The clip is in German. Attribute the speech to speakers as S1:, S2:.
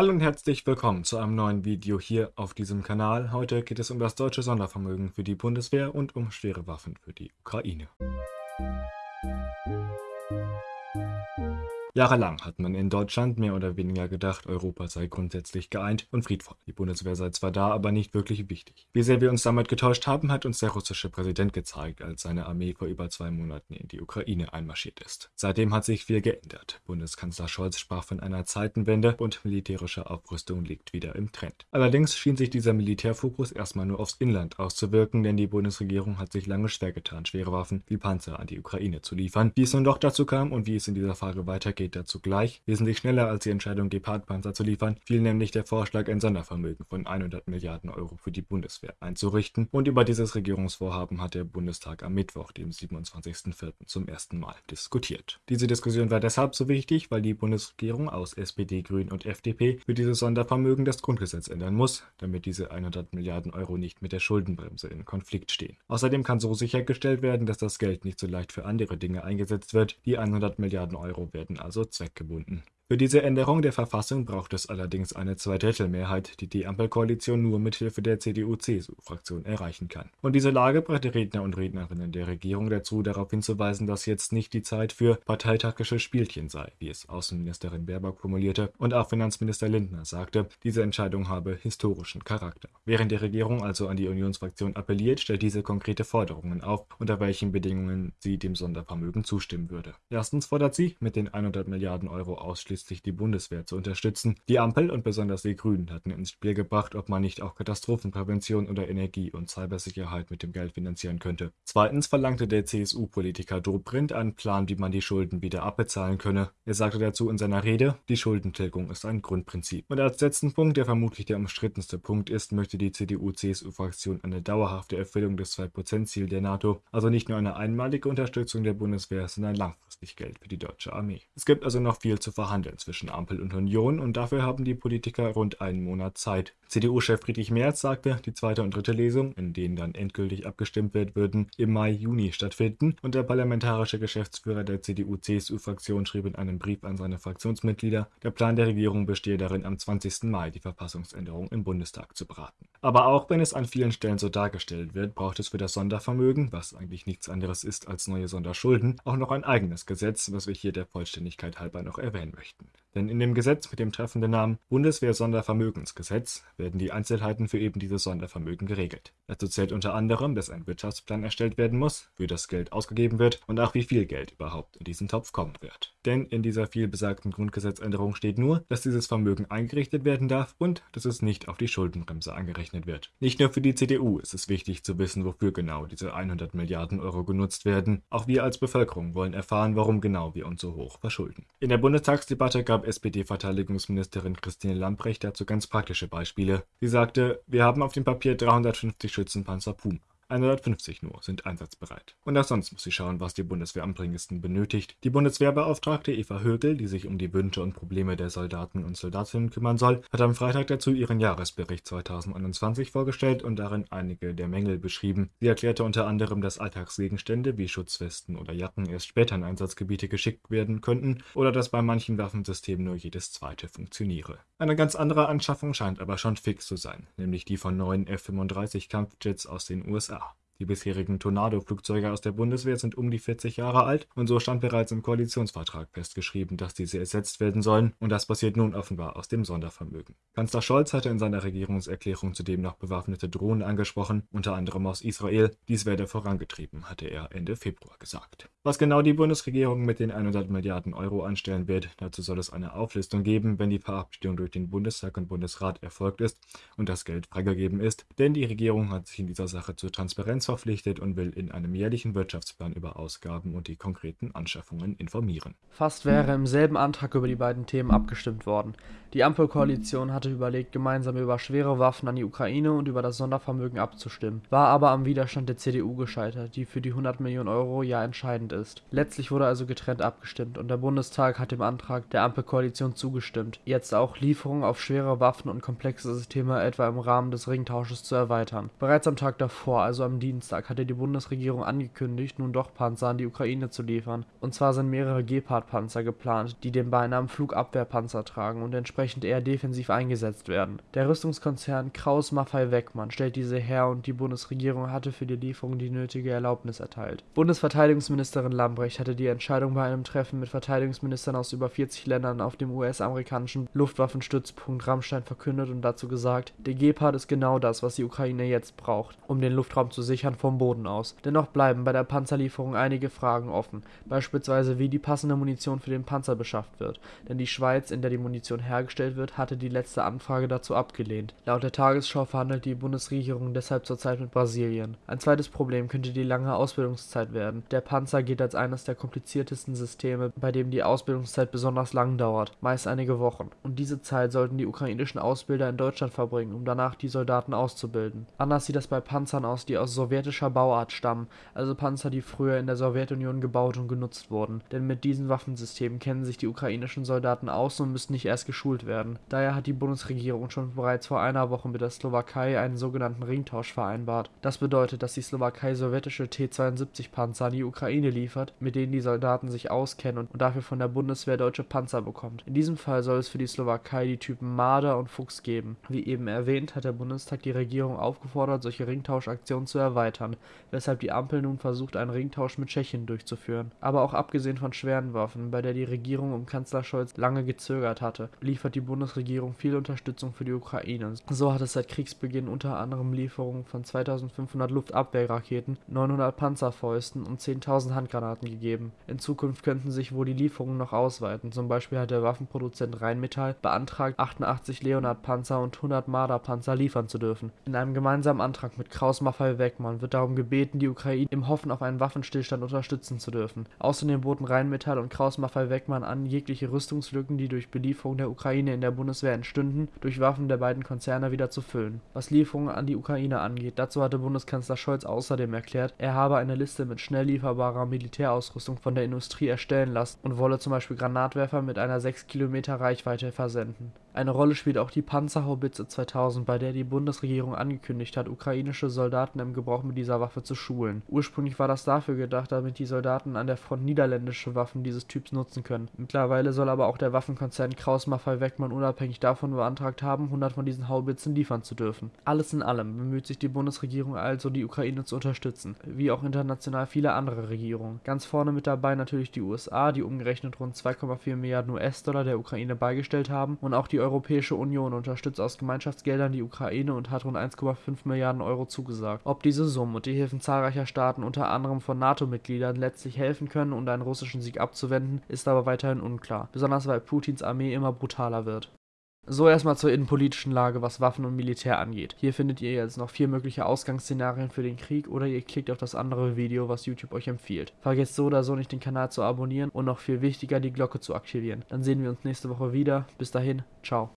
S1: Hallo und herzlich willkommen zu einem neuen Video hier auf diesem Kanal. Heute geht es um das deutsche Sondervermögen für die Bundeswehr und um schwere Waffen für die Ukraine. Jahrelang hat man in Deutschland mehr oder weniger gedacht, Europa sei grundsätzlich geeint und friedvoll. Die Bundeswehr sei zwar da, aber nicht wirklich wichtig. Wie sehr wir uns damit getäuscht haben, hat uns der russische Präsident gezeigt, als seine Armee vor über zwei Monaten in die Ukraine einmarschiert ist. Seitdem hat sich viel geändert. Bundeskanzler Scholz sprach von einer Zeitenwende und militärische Aufrüstung liegt wieder im Trend. Allerdings schien sich dieser Militärfokus erstmal nur aufs Inland auszuwirken, denn die Bundesregierung hat sich lange schwer getan, schwere Waffen wie Panzer an die Ukraine zu liefern. Wie es nun doch dazu kam und wie es in dieser Frage weitergeht, geht dazu gleich. Wesentlich schneller als die Entscheidung, Gepard-Panzer zu liefern, fiel nämlich der Vorschlag, ein Sondervermögen von 100 Milliarden Euro für die Bundeswehr einzurichten. Und über dieses Regierungsvorhaben hat der Bundestag am Mittwoch, dem 27.04. zum ersten Mal diskutiert. Diese Diskussion war deshalb so wichtig, weil die Bundesregierung aus SPD, Grünen und FDP für dieses Sondervermögen das Grundgesetz ändern muss, damit diese 100 Milliarden Euro nicht mit der Schuldenbremse in Konflikt stehen. Außerdem kann so sichergestellt werden, dass das Geld nicht so leicht für andere Dinge eingesetzt wird. Die 100 Milliarden Euro werden also also zweckgebunden für diese Änderung der Verfassung braucht es allerdings eine Zweidrittelmehrheit, die die Ampelkoalition nur mit Hilfe der CDU-CSU-Fraktion erreichen kann. Und diese Lage brachte Redner und Rednerinnen der Regierung dazu, darauf hinzuweisen, dass jetzt nicht die Zeit für parteitaktische Spielchen sei, wie es Außenministerin Baerbock formulierte, und auch Finanzminister Lindner sagte, diese Entscheidung habe historischen Charakter. Während die Regierung also an die Unionsfraktion appelliert, stellt diese konkrete Forderungen auf, unter welchen Bedingungen sie dem Sondervermögen zustimmen würde. Erstens fordert sie, mit den 100 Milliarden Euro ausschließlich letztlich die Bundeswehr zu unterstützen. Die Ampel und besonders die Grünen hatten ins Spiel gebracht, ob man nicht auch Katastrophenprävention oder Energie- und Cybersicherheit mit dem Geld finanzieren könnte. Zweitens verlangte der CSU-Politiker Dobrindt einen Plan, wie man die Schulden wieder abbezahlen könne. Er sagte dazu in seiner Rede, die Schuldentilgung ist ein Grundprinzip. Und als letzten Punkt, der vermutlich der umstrittenste Punkt ist, möchte die CDU-CSU-Fraktion eine dauerhafte Erfüllung des 2%-Ziel der NATO, also nicht nur eine einmalige Unterstützung der Bundeswehr, sondern langfristig Geld für die deutsche Armee. Es gibt also noch viel zu verhandeln verhandeln zwischen Ampel und Union und dafür haben die Politiker rund einen Monat Zeit. CDU-Chef Friedrich Merz sagte, die zweite und dritte Lesung, in denen dann endgültig abgestimmt wird, würden im Mai, Juni stattfinden und der parlamentarische Geschäftsführer der CDU-CSU-Fraktion schrieb in einem Brief an seine Fraktionsmitglieder, der Plan der Regierung bestehe darin, am 20. Mai die Verfassungsänderung im Bundestag zu beraten. Aber auch wenn es an vielen Stellen so dargestellt wird, braucht es für das Sondervermögen, was eigentlich nichts anderes ist als neue Sonderschulden, auch noch ein eigenes Gesetz, was wir hier der Vollständigkeit halber noch erwähnen möchten. Denn in dem Gesetz mit dem treffenden Namen Bundeswehr-Sondervermögensgesetz werden die Einzelheiten für eben dieses Sondervermögen geregelt. Dazu zählt unter anderem, dass ein Wirtschaftsplan erstellt werden muss, wie das Geld ausgegeben wird und auch wie viel Geld überhaupt in diesen Topf kommen wird. Denn in dieser vielbesagten Grundgesetzänderung steht nur, dass dieses Vermögen eingerichtet werden darf und dass es nicht auf die Schuldenbremse angerechnet wird. Nicht nur für die CDU ist es wichtig zu wissen, wofür genau diese 100 Milliarden Euro genutzt werden. Auch wir als Bevölkerung wollen erfahren, warum genau wir uns so hoch verschulden. In der Bundestagsdebatte gab SPD-Verteidigungsministerin Christine Lambrecht dazu ganz praktische Beispiele. Sie sagte, wir haben auf dem Papier 350 Schützenpanzer Puma. 150 nur sind einsatzbereit. Und auch sonst muss sie schauen, was die Bundeswehr am dringendsten benötigt. Die Bundeswehrbeauftragte Eva Högel, die sich um die Wünsche und Probleme der Soldaten und Soldatinnen kümmern soll, hat am Freitag dazu ihren Jahresbericht 2021 vorgestellt und darin einige der Mängel beschrieben. Sie erklärte unter anderem, dass Alltagsgegenstände wie Schutzwesten oder Jacken erst später in Einsatzgebiete geschickt werden könnten oder dass bei manchen Waffensystemen nur jedes zweite funktioniere. Eine ganz andere Anschaffung scheint aber schon fix zu sein, nämlich die von neuen F-35 Kampfjets aus den USA. Die bisherigen Tornado-Flugzeuge aus der Bundeswehr sind um die 40 Jahre alt und so stand bereits im Koalitionsvertrag festgeschrieben, dass diese ersetzt werden sollen und das passiert nun offenbar aus dem Sondervermögen. Kanzler Scholz hatte in seiner Regierungserklärung zudem noch bewaffnete Drohnen angesprochen, unter anderem aus Israel. Dies werde vorangetrieben, hatte er Ende Februar gesagt. Was genau die Bundesregierung mit den 100 Milliarden Euro anstellen wird, dazu soll es eine Auflistung geben, wenn die Verabschiedung durch den Bundestag und Bundesrat erfolgt ist und das Geld freigegeben ist, denn die Regierung hat sich in dieser Sache zur Transparenz verpflichtet und will in einem jährlichen Wirtschaftsplan über Ausgaben und die konkreten Anschaffungen informieren.
S2: Fast wäre im selben Antrag über die beiden Themen abgestimmt worden. Die Ampelkoalition hatte überlegt, gemeinsam über schwere Waffen an die Ukraine und über das Sondervermögen abzustimmen, war aber am Widerstand der CDU gescheitert, die für die 100 Millionen Euro ja entscheidend ist. Letztlich wurde also getrennt abgestimmt und der Bundestag hat dem Antrag der Ampelkoalition zugestimmt, jetzt auch Lieferungen auf schwere Waffen und komplexe Systeme etwa im Rahmen des Ringtausches zu erweitern. Bereits am Tag davor, also am Dienstag, Bundestag hatte die Bundesregierung angekündigt, nun doch Panzer an die Ukraine zu liefern. Und zwar sind mehrere Gepard-Panzer geplant, die den Beinamen Flugabwehrpanzer tragen und entsprechend eher defensiv eingesetzt werden. Der Rüstungskonzern Kraus-Maffei-Wegmann stellt diese her und die Bundesregierung hatte für die Lieferung die nötige Erlaubnis erteilt. Bundesverteidigungsministerin Lambrecht hatte die Entscheidung bei einem Treffen mit Verteidigungsministern aus über 40 Ländern auf dem US-amerikanischen Luftwaffenstützpunkt Rammstein verkündet und dazu gesagt, der Gepard ist genau das, was die Ukraine jetzt braucht, um den Luftraum zu sichern vom Boden aus. Dennoch bleiben bei der Panzerlieferung einige Fragen offen, beispielsweise wie die passende Munition für den Panzer beschafft wird, denn die Schweiz, in der die Munition hergestellt wird, hatte die letzte Anfrage dazu abgelehnt. Laut der Tagesschau verhandelt die Bundesregierung deshalb zurzeit mit Brasilien. Ein zweites Problem könnte die lange Ausbildungszeit werden. Der Panzer gilt als eines der kompliziertesten Systeme, bei dem die Ausbildungszeit besonders lang dauert, meist einige Wochen. Und diese Zeit sollten die ukrainischen Ausbilder in Deutschland verbringen, um danach die Soldaten auszubilden. Anders sieht das bei Panzern aus, die aus sowjetischer Bauart stammen, also Panzer, die früher in der Sowjetunion gebaut und genutzt wurden. Denn mit diesen Waffensystemen kennen sich die ukrainischen Soldaten aus und müssen nicht erst geschult werden. Daher hat die Bundesregierung schon bereits vor einer Woche mit der Slowakei einen sogenannten Ringtausch vereinbart. Das bedeutet, dass die Slowakei sowjetische T-72-Panzer an die Ukraine liefert, mit denen die Soldaten sich auskennen und dafür von der Bundeswehr deutsche Panzer bekommt. In diesem Fall soll es für die Slowakei die Typen Marder und Fuchs geben. Wie eben erwähnt, hat der Bundestag die Regierung aufgefordert, solche Ringtauschaktionen zu erweitern, weshalb die Ampel nun versucht, einen Ringtausch mit Tschechien durchzuführen. Aber auch abgesehen von schweren Waffen, bei der die Regierung um Kanzler Scholz lange gezögert hatte, liefert die Bundesregierung viel Unterstützung für die Ukraine. So hat es seit Kriegsbeginn unter anderem Lieferungen von 2500 Luftabwehrraketen, 900 Panzerfäusten und 10.000 Handgranaten gegeben. In Zukunft könnten sich wohl die Lieferungen noch ausweiten, zum Beispiel hat der Waffenproduzent Rheinmetall beantragt, 88 Leonard-Panzer und 100 Marder-Panzer liefern zu dürfen. In einem gemeinsamen Antrag mit Kraus-Maffei-Wegmann wird darum gebeten, die Ukraine im Hoffen auf einen Waffenstillstand unterstützen zu dürfen. Außerdem boten Rheinmetall und Kraus-Maffei-Wegmann an, jegliche Rüstungslücken, die durch Belieferung der Ukraine in der Bundeswehr entstünden, durch Waffen der beiden Konzerne wieder zu füllen. Was Lieferungen an die Ukraine angeht, dazu hatte Bundeskanzler Scholz außerdem erklärt, er habe eine Liste mit schnell lieferbarer Militärausrüstung von der Industrie erstellen lassen und wolle zum Beispiel Granatwerfer mit einer 6 Kilometer Reichweite versenden. Eine Rolle spielt auch die Panzerhaubitze 2000, bei der die Bundesregierung angekündigt hat, ukrainische Soldaten im Gebrauch mit dieser Waffe zu schulen. Ursprünglich war das dafür gedacht, damit die Soldaten an der Front niederländische Waffen dieses Typs nutzen können. Mittlerweile soll aber auch der Waffenkonzern Kraus-Maffei-Wegmann unabhängig davon beantragt haben, 100 von diesen Haubitzen liefern zu dürfen. Alles in allem bemüht sich die Bundesregierung also, die Ukraine zu unterstützen, wie auch international viele andere Regierungen. Ganz vorne mit dabei natürlich die USA, die umgerechnet rund 2,4 Milliarden US-Dollar der Ukraine beigestellt haben und auch die Europäische Union unterstützt aus Gemeinschaftsgeldern die Ukraine und hat rund 1,5 Milliarden Euro zugesagt. Ob diese Summen und die Hilfen zahlreicher Staaten, unter anderem von NATO-Mitgliedern, letztlich helfen können, um einen russischen Sieg abzuwenden, ist aber weiterhin unklar, besonders weil Putins Armee immer brutaler wird. So erstmal zur innenpolitischen Lage, was Waffen und Militär angeht. Hier findet ihr jetzt noch vier mögliche Ausgangsszenarien für den Krieg oder ihr klickt auf das andere Video, was YouTube euch empfiehlt. Vergesst so oder so nicht den Kanal zu abonnieren und noch viel wichtiger die Glocke zu aktivieren. Dann sehen wir uns nächste Woche wieder. Bis dahin, ciao.